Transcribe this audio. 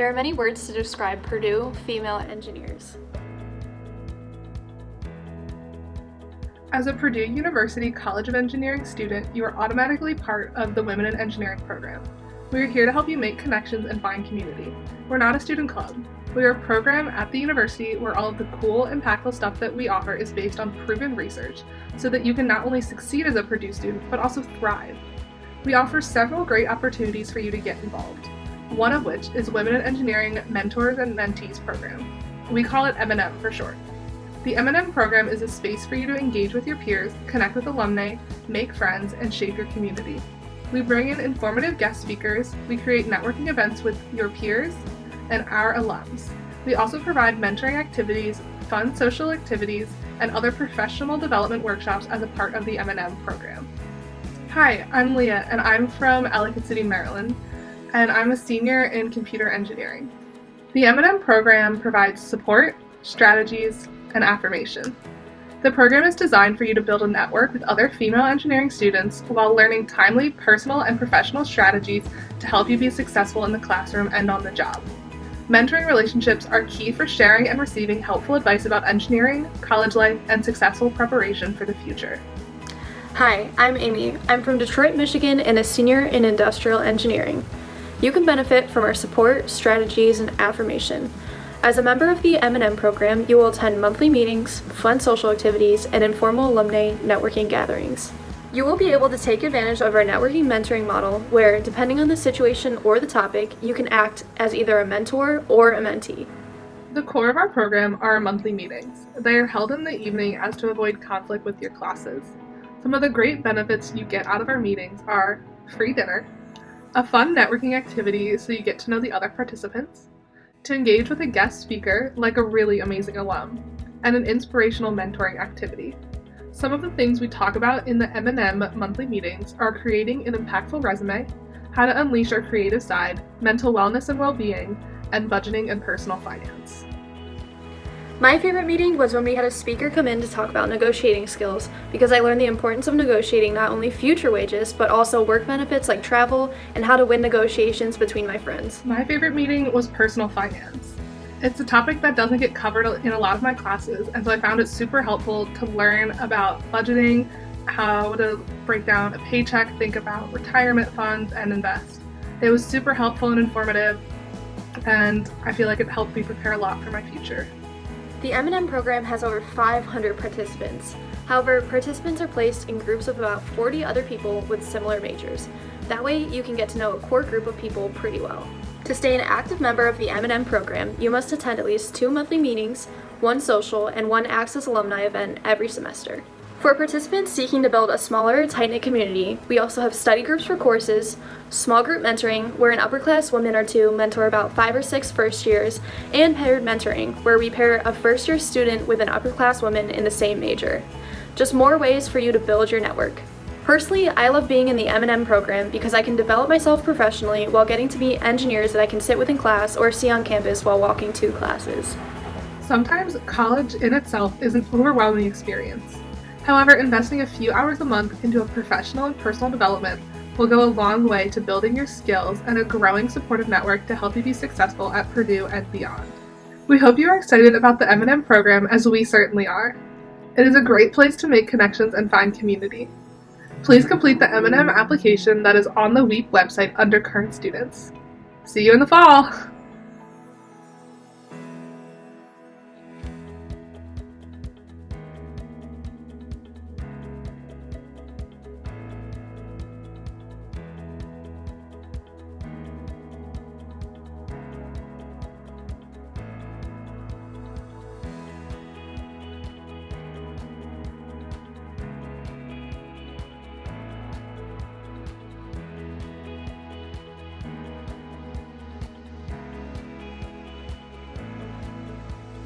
There are many words to describe Purdue female engineers. As a Purdue University College of Engineering student, you are automatically part of the Women in Engineering program. We are here to help you make connections and find community. We're not a student club. We are a program at the university where all of the cool, impactful stuff that we offer is based on proven research so that you can not only succeed as a Purdue student, but also thrive. We offer several great opportunities for you to get involved, one of which is Women in Engineering Mentors and Mentees program. We call it M&M for short. The M&M program is a space for you to engage with your peers, connect with alumni, make friends, and shape your community. We bring in informative guest speakers, we create networking events with your peers and our alums. We also provide mentoring activities, fun social activities, and other professional development workshops as a part of the M&M program. Hi, I'm Leah, and I'm from Ellicott City, Maryland, and I'm a senior in computer engineering. The M&M program provides support, strategies, and affirmation. The program is designed for you to build a network with other female engineering students while learning timely personal and professional strategies to help you be successful in the classroom and on the job. Mentoring relationships are key for sharing and receiving helpful advice about engineering, college life, and successful preparation for the future. Hi, I'm Amy. I'm from Detroit, Michigan and a senior in industrial engineering. You can benefit from our support, strategies, and affirmation. As a member of the M&M program, you will attend monthly meetings, fun social activities, and informal alumni networking gatherings. You will be able to take advantage of our networking mentoring model where, depending on the situation or the topic, you can act as either a mentor or a mentee. The core of our program are our monthly meetings. They are held in the evening as to avoid conflict with your classes. Some of the great benefits you get out of our meetings are free dinner, a fun networking activity so you get to know the other participants, to engage with a guest speaker like a really amazing alum, and an inspirational mentoring activity. Some of the things we talk about in the M&M monthly meetings are creating an impactful resume, how to unleash our creative side, mental wellness and well-being, and budgeting and personal finance. My favorite meeting was when we had a speaker come in to talk about negotiating skills because I learned the importance of negotiating not only future wages but also work benefits like travel and how to win negotiations between my friends. My favorite meeting was personal finance. It's a topic that doesn't get covered in a lot of my classes and so I found it super helpful to learn about budgeting, how to break down a paycheck, think about retirement funds, and invest. It was super helpful and informative and I feel like it helped me prepare a lot for my future. The M&M program has over 500 participants. However, participants are placed in groups of about 40 other people with similar majors. That way, you can get to know a core group of people pretty well. To stay an active member of the M&M program, you must attend at least two monthly meetings, one social, and one Access alumni event every semester. For participants seeking to build a smaller, tight-knit community, we also have study groups for courses, small group mentoring, where an upper class woman or two mentor about five or six first years, and paired mentoring, where we pair a first year student with an upper class woman in the same major. Just more ways for you to build your network. Personally, I love being in the M&M program because I can develop myself professionally while getting to meet engineers that I can sit with in class or see on campus while walking to classes. Sometimes college in itself is an overwhelming experience. However, investing a few hours a month into a professional and personal development will go a long way to building your skills and a growing supportive network to help you be successful at Purdue and beyond. We hope you are excited about the M&M program as we certainly are. It is a great place to make connections and find community. Please complete the M&M application that is on the WIEP website under current students. See you in the fall!